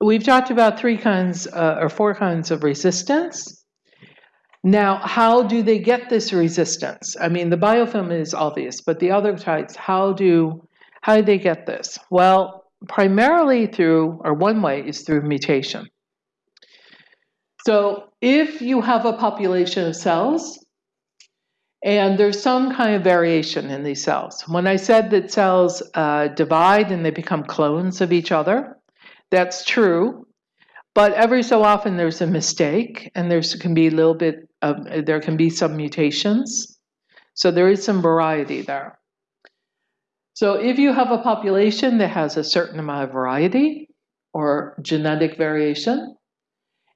we've talked about three kinds uh, or four kinds of resistance. Now, how do they get this resistance? I mean, the biofilm is obvious, but the other types, how do how do they get this? Well, primarily through, or one way is through mutation. So if you have a population of cells and there's some kind of variation in these cells. When I said that cells uh, divide and they become clones of each other, that's true. But every so often there's a mistake and there can be a little bit of, there can be some mutations. So there is some variety there. So if you have a population that has a certain amount of variety or genetic variation,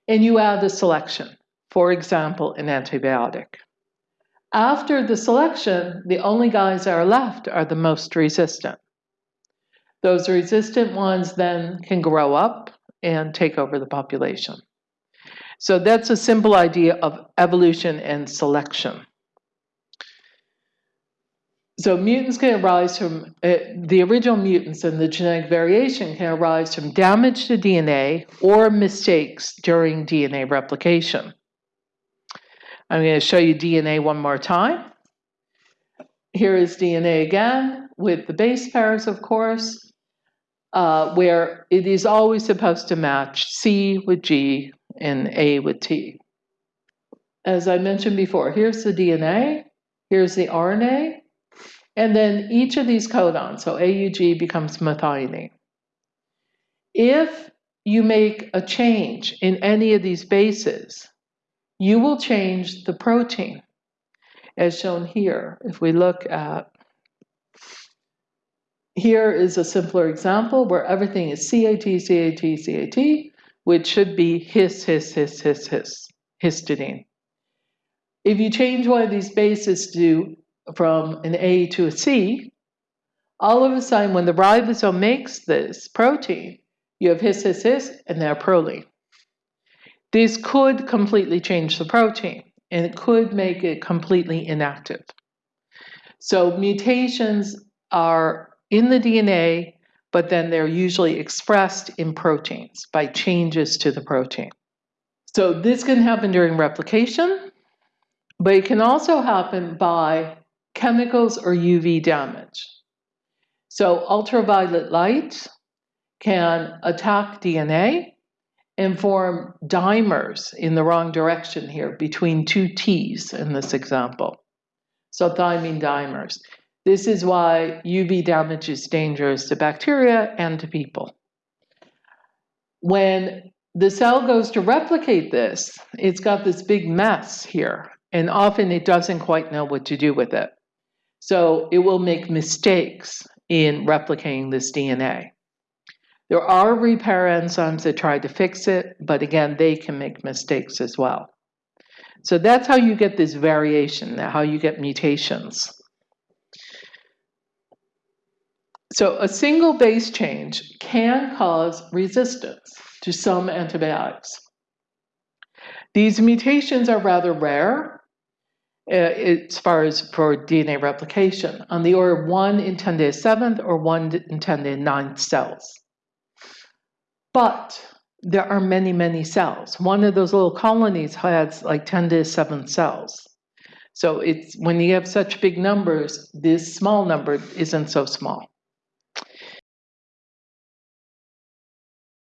and you add a selection, for example, an antibiotic, after the selection, the only guys that are left are the most resistant. Those resistant ones then can grow up and take over the population. So that's a simple idea of evolution and selection. So mutants can arise from, uh, the original mutants and the genetic variation can arise from damage to DNA or mistakes during DNA replication. I'm going to show you DNA one more time. Here is DNA again with the base pairs, of course, uh, where it is always supposed to match C with G and A with T. As I mentioned before, here's the DNA, here's the RNA, and then each of these codons, so AUG becomes methionine. If you make a change in any of these bases, you will change the protein as shown here. If we look at, here is a simpler example where everything is CAT, CAT, CAT, which should be his, his, his, his, his, histidine. If you change one of these bases to from an A to a C, all of a sudden when the ribosome makes this protein, you have his, his, his, and now proline. This could completely change the protein and it could make it completely inactive. So mutations are in the DNA, but then they're usually expressed in proteins by changes to the protein. So this can happen during replication, but it can also happen by chemicals or UV damage. So ultraviolet light can attack DNA and form dimers in the wrong direction here between two T's in this example. So thymine dimers. This is why UV damage is dangerous to bacteria and to people. When the cell goes to replicate this, it's got this big mess here, and often it doesn't quite know what to do with it. So it will make mistakes in replicating this DNA. There are repair enzymes that try to fix it, but again, they can make mistakes as well. So that's how you get this variation, how you get mutations. So a single base change can cause resistance to some antibiotics. These mutations are rather rare uh, as far as for DNA replication, on the order of 1 in 10 to the 7th or 1 in 10 to the 9th cells. But there are many, many cells. One of those little colonies has like 10 to the 7th cells. So it's when you have such big numbers, this small number isn't so small.